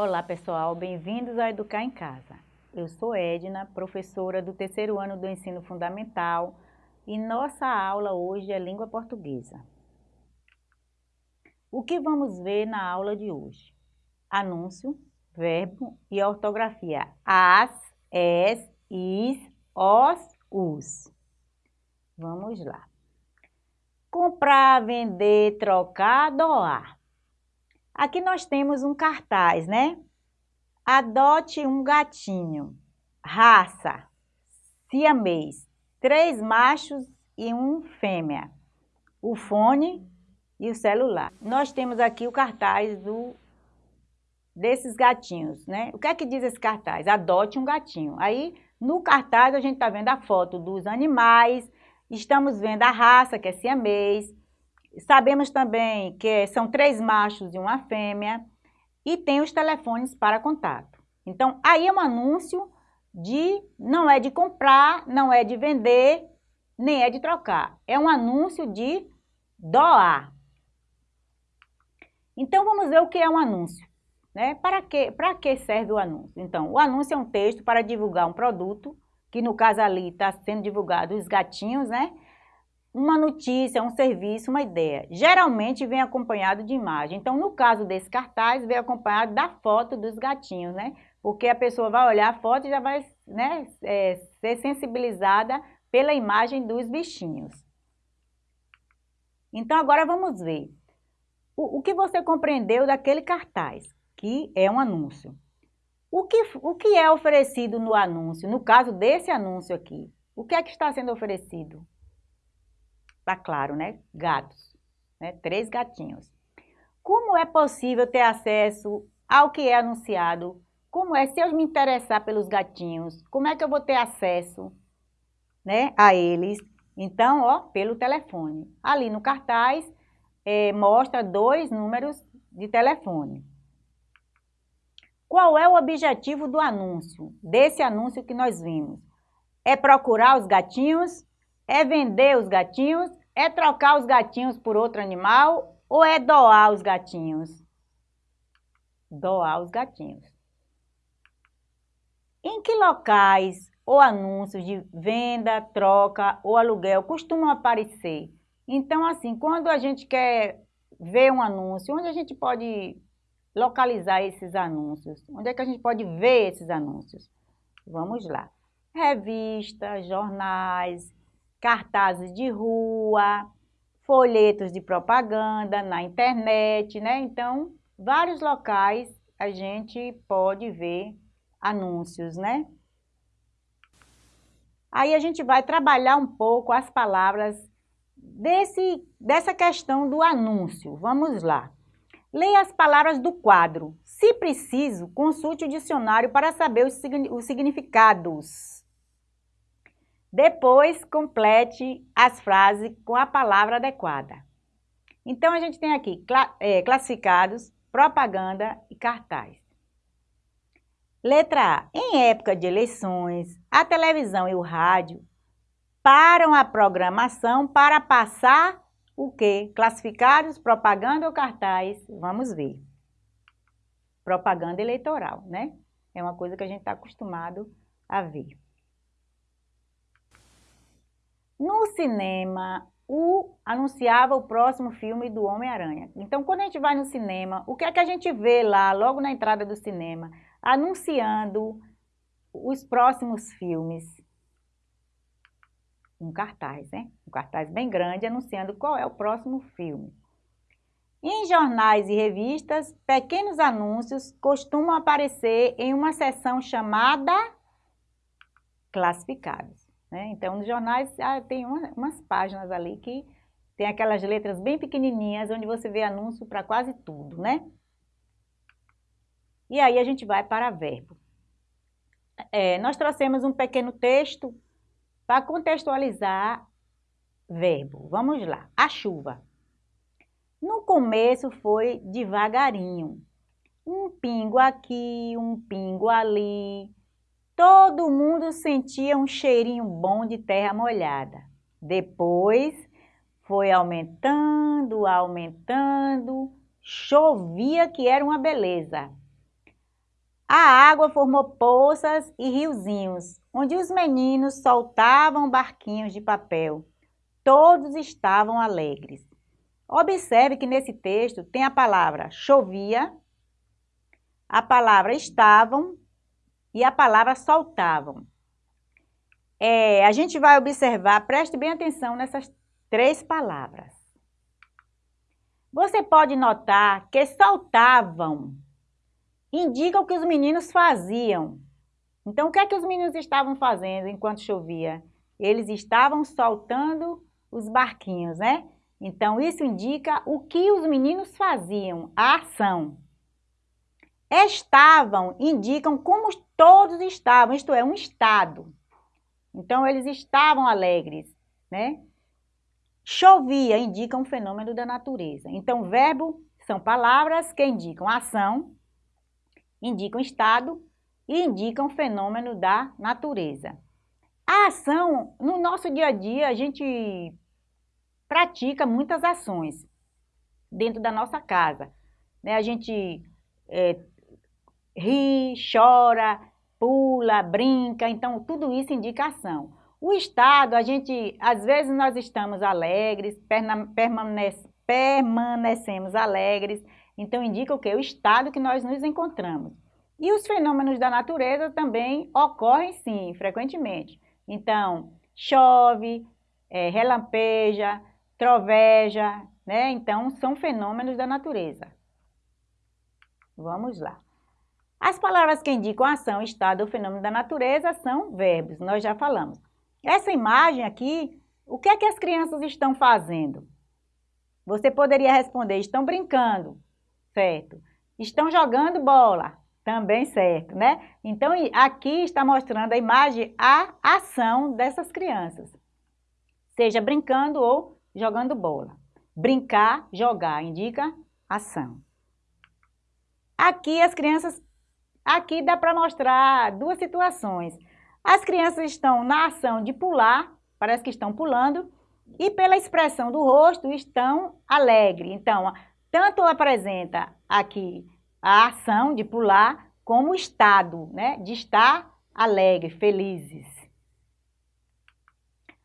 Olá pessoal, bem-vindos a Educar em Casa. Eu sou Edna, professora do terceiro ano do ensino fundamental e nossa aula hoje é língua portuguesa. O que vamos ver na aula de hoje? Anúncio, verbo e ortografia. As, es, is, os, os. Vamos lá. Comprar, vender, trocar, doar. Aqui nós temos um cartaz, né? Adote um gatinho. Raça, siamês. Três machos e um fêmea. O fone e o celular. Nós temos aqui o cartaz do desses gatinhos, né? O que é que diz esse cartaz? Adote um gatinho. Aí, no cartaz, a gente está vendo a foto dos animais, estamos vendo a raça, que é siamês, sabemos também que são três machos e uma fêmea, e tem os telefones para contato. Então, aí é um anúncio de, não é de comprar, não é de vender, nem é de trocar. É um anúncio de doar. Então, vamos ver o que é um anúncio. Né? Para, que, para que serve o anúncio? Então, o anúncio é um texto para divulgar um produto, que no caso ali está sendo divulgado os gatinhos, né? Uma notícia, um serviço, uma ideia. Geralmente vem acompanhado de imagem. Então, no caso desse cartaz, vem acompanhado da foto dos gatinhos, né? Porque a pessoa vai olhar a foto e já vai né, é, ser sensibilizada pela imagem dos bichinhos. Então, agora vamos ver. O, o que você compreendeu daquele cartaz? que é um anúncio. O que, o que é oferecido no anúncio? No caso desse anúncio aqui, o que é que está sendo oferecido? Está claro, né? Gatos, né? Três gatinhos. Como é possível ter acesso ao que é anunciado? Como é, se eu me interessar pelos gatinhos, como é que eu vou ter acesso né, a eles? Então, ó, pelo telefone. Ali no cartaz, é, mostra dois números de telefone. Qual é o objetivo do anúncio, desse anúncio que nós vimos? É procurar os gatinhos? É vender os gatinhos? É trocar os gatinhos por outro animal? Ou é doar os gatinhos? Doar os gatinhos. Em que locais ou anúncios de venda, troca ou aluguel costumam aparecer? Então, assim, quando a gente quer ver um anúncio, onde a gente pode localizar esses anúncios? Onde é que a gente pode ver esses anúncios? Vamos lá. Revistas, jornais, cartazes de rua, folhetos de propaganda na internet, né? Então, vários locais a gente pode ver anúncios, né? Aí a gente vai trabalhar um pouco as palavras desse, dessa questão do anúncio. Vamos lá. Leia as palavras do quadro. Se preciso, consulte o dicionário para saber os, os significados. Depois, complete as frases com a palavra adequada. Então, a gente tem aqui é, classificados, propaganda e cartaz. Letra A. Em época de eleições, a televisão e o rádio param a programação para passar o que? Classificados, propaganda ou cartaz? Vamos ver. Propaganda eleitoral, né? É uma coisa que a gente está acostumado a ver. No cinema, o anunciava o próximo filme do Homem-Aranha. Então, quando a gente vai no cinema, o que é que a gente vê lá, logo na entrada do cinema? Anunciando os próximos filmes um cartaz, né? Um cartaz bem grande anunciando qual é o próximo filme. Em jornais e revistas, pequenos anúncios costumam aparecer em uma seção chamada classificados. Né? Então, nos jornais ah, tem uma, umas páginas ali que tem aquelas letras bem pequenininhas, onde você vê anúncio para quase tudo, né? E aí a gente vai para verbo. É, nós trouxemos um pequeno texto para contextualizar, verbo. Vamos lá. A chuva. No começo foi devagarinho. Um pingo aqui, um pingo ali. Todo mundo sentia um cheirinho bom de terra molhada. Depois foi aumentando, aumentando. Chovia que era uma beleza. A água formou poças e riozinhos, onde os meninos soltavam barquinhos de papel. Todos estavam alegres. Observe que nesse texto tem a palavra chovia, a palavra estavam e a palavra soltavam. É, a gente vai observar, preste bem atenção nessas três palavras. Você pode notar que soltavam indica o que os meninos faziam. Então, o que é que os meninos estavam fazendo enquanto chovia? Eles estavam soltando os barquinhos, né? Então, isso indica o que os meninos faziam, a ação. Estavam indicam como todos estavam, isto é, um estado. Então, eles estavam alegres, né? Chovia indica um fenômeno da natureza. Então, verbo são palavras que indicam ação, indicam estado e indicam fenômeno da natureza. A ação, no nosso dia a dia, a gente pratica muitas ações dentro da nossa casa. Né? A gente é, ri, chora, pula, brinca, então tudo isso indica ação. O estado, a gente, às vezes nós estamos alegres, permanece, permanecemos alegres, então indica o que? O estado que nós nos encontramos. E os fenômenos da natureza também ocorrem sim, frequentemente. Então, chove, é, relampeja, troveja, né? Então, são fenômenos da natureza. Vamos lá. As palavras que indicam ação, estado ou fenômeno da natureza são verbos, nós já falamos. Essa imagem aqui, o que é que as crianças estão fazendo? Você poderia responder, estão brincando, certo? Estão jogando bola, também certo, né? Então, aqui está mostrando a imagem, a ação dessas crianças. Seja brincando ou jogando bola. Brincar, jogar, indica ação. Aqui as crianças, aqui dá para mostrar duas situações. As crianças estão na ação de pular, parece que estão pulando, e pela expressão do rosto estão alegres. Então, tanto apresenta aqui a ação de pular, como o estado, né, de estar alegre, felizes.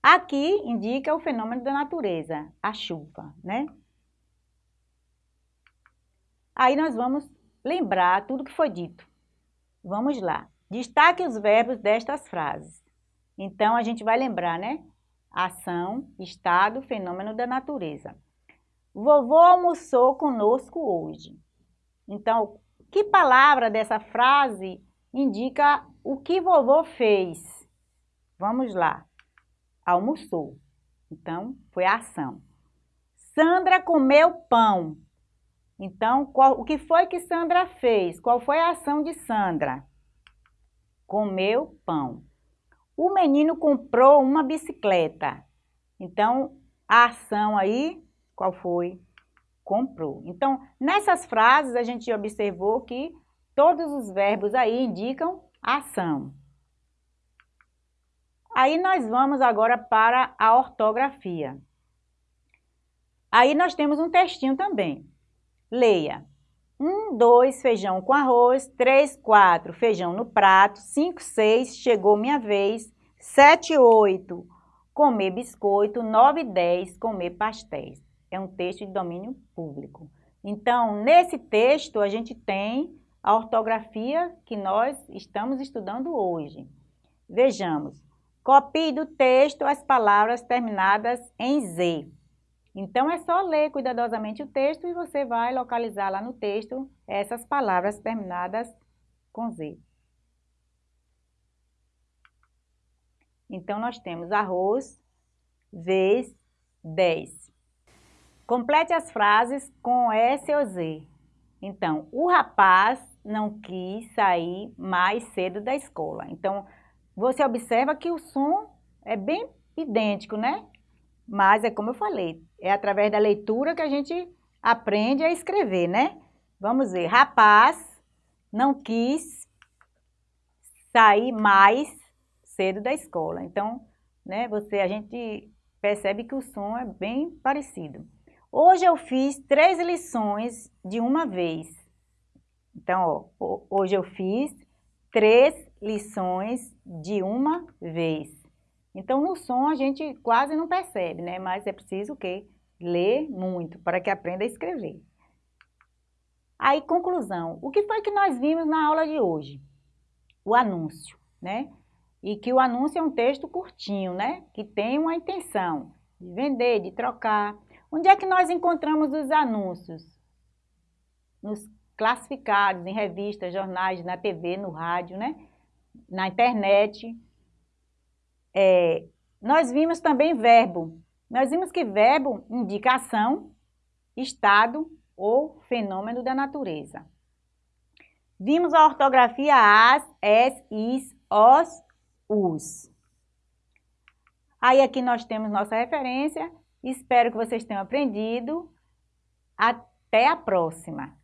Aqui indica o fenômeno da natureza, a chuva, né? Aí nós vamos lembrar tudo que foi dito. Vamos lá. Destaque os verbos destas frases. Então, a gente vai lembrar, né? Ação, estado, fenômeno da natureza. Vovô almoçou conosco hoje. Então, que palavra dessa frase indica o que vovô fez? Vamos lá. Almoçou. Então, foi a ação. Sandra comeu pão. Então, qual, o que foi que Sandra fez? Qual foi a ação de Sandra? Comeu pão. O menino comprou uma bicicleta. Então, a ação aí, qual foi? comprou. Então, nessas frases, a gente observou que todos os verbos aí indicam ação. Aí nós vamos agora para a ortografia. Aí nós temos um textinho também. Leia. 1, 2, feijão com arroz. 3, 4, feijão no prato. 5, 6, chegou minha vez. 7, 8, comer biscoito. 9, 10, comer pastéis é um texto de domínio público. Então, nesse texto, a gente tem a ortografia que nós estamos estudando hoje. Vejamos, copie do texto as palavras terminadas em Z. Então, é só ler cuidadosamente o texto e você vai localizar lá no texto essas palavras terminadas com Z. Então, nós temos arroz, vez, 10. Complete as frases com S ou Z. Então, o rapaz não quis sair mais cedo da escola. Então, você observa que o som é bem idêntico, né? Mas é como eu falei, é através da leitura que a gente aprende a escrever, né? Vamos ver, rapaz não quis sair mais cedo da escola. Então, né, você, a gente percebe que o som é bem parecido. Hoje eu fiz três lições de uma vez. Então, ó, hoje eu fiz três lições de uma vez. Então, no som a gente quase não percebe, né? Mas é preciso o quê? Ler muito para que aprenda a escrever. Aí, conclusão. O que foi que nós vimos na aula de hoje? O anúncio, né? E que o anúncio é um texto curtinho, né? Que tem uma intenção de vender, de trocar. Onde é que nós encontramos os anúncios? Nos classificados, em revistas, jornais, na TV, no rádio, né? Na internet. É, nós vimos também verbo. Nós vimos que verbo indica ação, estado ou fenômeno da natureza. Vimos a ortografia as, es, is, os, us. Aí aqui nós temos nossa referência. Espero que vocês tenham aprendido. Até a próxima!